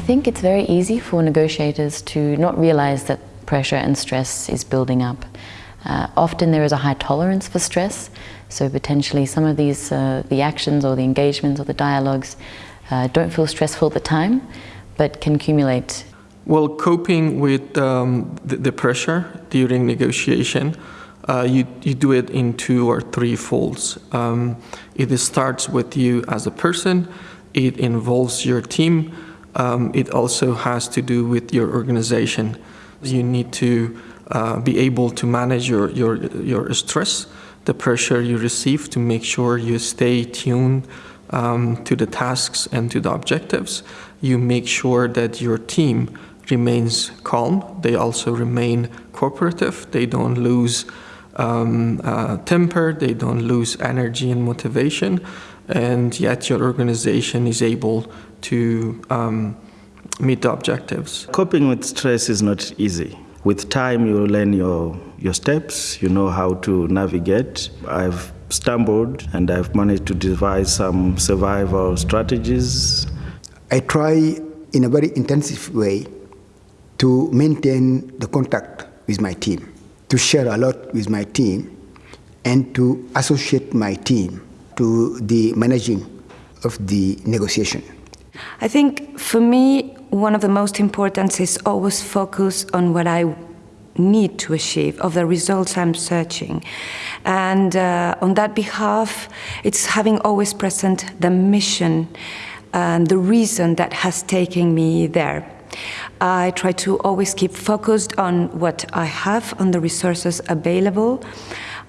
think it's very easy for negotiators to not realize that pressure and stress is building up. Uh, often there is a high tolerance for stress, so potentially some of these, uh, the actions or the engagements or the dialogues uh, don't feel stressful at the time, but can accumulate. Well, coping with um, the, the, pressure during negotiation, uh, you, you do it in two or three folds. Um, it starts with you as a person, it involves your team, um, it also has to do with your organization. You need to uh, be able to manage your, your, your stress, the pressure you receive to make sure you stay tuned um, to the tasks and to the objectives. You make sure that your team remains calm. They also remain cooperative. They don't lose um, uh, temper. They don't lose energy and motivation. And yet your organization is able to um, meet the objectives. Coping with stress is not easy. With time, you learn your, your steps, you know how to navigate. I've stumbled and I've managed to devise some survival strategies. I try in a very intensive way to maintain the contact with my team, to share a lot with my team, and to associate my team to the managing of the negotiation. I think for me, one of the most important is always focus on what I need to achieve, of the results I'm searching. And uh, on that behalf, it's having always present the mission and the reason that has taken me there. I try to always keep focused on what I have, on the resources available,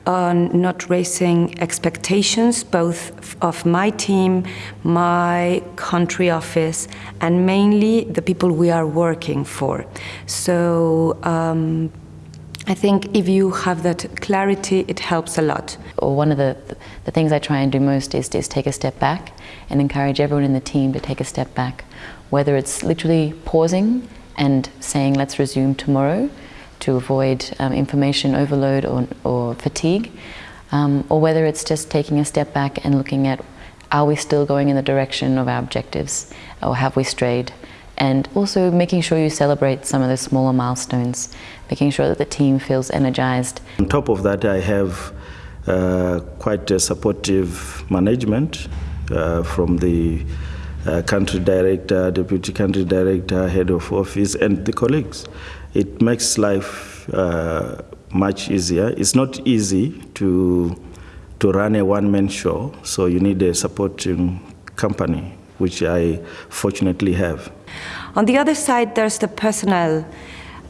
on not raising expectations, both of my team, my country office, and mainly the people we are working for. So um, I think if you have that clarity, it helps a lot. One of the, the things I try and do most is, is take a step back and encourage everyone in the team to take a step back. Whether it's literally pausing and saying, let's resume tomorrow, to avoid um, information overload or, or fatigue, um, or whether it's just taking a step back and looking at are we still going in the direction of our objectives or have we strayed? And also making sure you celebrate some of the smaller milestones, making sure that the team feels energized. On top of that, I have uh, quite a supportive management uh, from the uh, country director, deputy country director, head of office, and the colleagues it makes life uh, much easier. It's not easy to to run a one-man show, so you need a supporting company, which I fortunately have. On the other side, there's the personal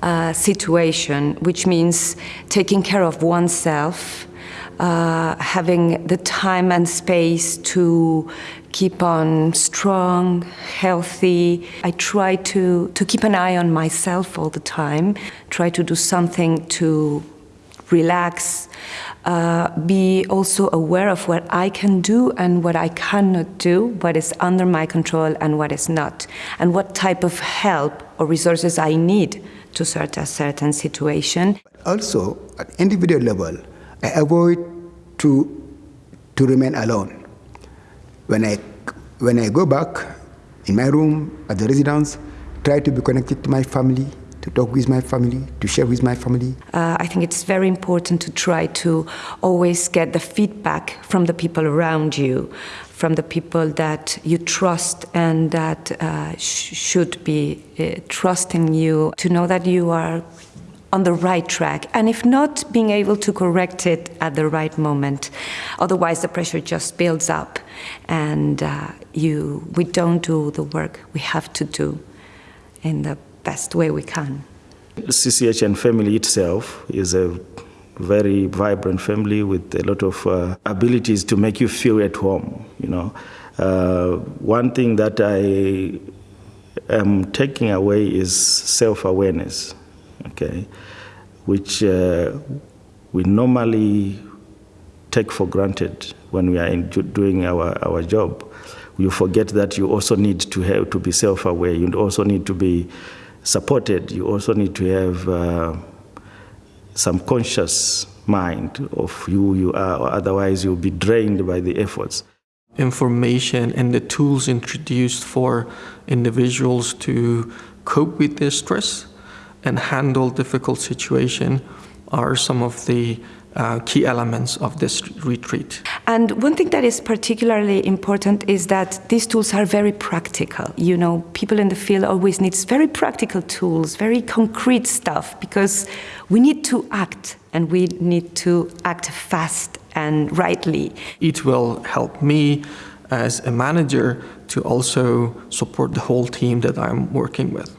uh, situation, which means taking care of oneself, uh, having the time and space to keep on strong, healthy. I try to, to keep an eye on myself all the time, try to do something to relax, uh, be also aware of what I can do and what I cannot do, what is under my control and what is not, and what type of help or resources I need to sort a certain situation. Also, at individual level, I avoid to, to remain alone. When I, when I go back in my room at the residence, try to be connected to my family, to talk with my family, to share with my family. Uh, I think it's very important to try to always get the feedback from the people around you, from the people that you trust and that uh, sh should be uh, trusting you, to know that you are on the right track, and if not, being able to correct it at the right moment. Otherwise, the pressure just builds up, and uh, you, we don't do the work we have to do in the best way we can. CCHN family itself is a very vibrant family with a lot of uh, abilities to make you feel at home. You know, uh, one thing that I am taking away is self-awareness okay, which uh, we normally take for granted when we are doing our, our job. You forget that you also need to have to be self-aware. You also need to be supported. You also need to have uh, some conscious mind of who you are, or otherwise you'll be drained by the efforts. information and the tools introduced for individuals to cope with their stress and handle difficult situation are some of the uh, key elements of this retreat. And one thing that is particularly important is that these tools are very practical. You know, people in the field always need very practical tools, very concrete stuff, because we need to act and we need to act fast and rightly. It will help me as a manager to also support the whole team that I'm working with.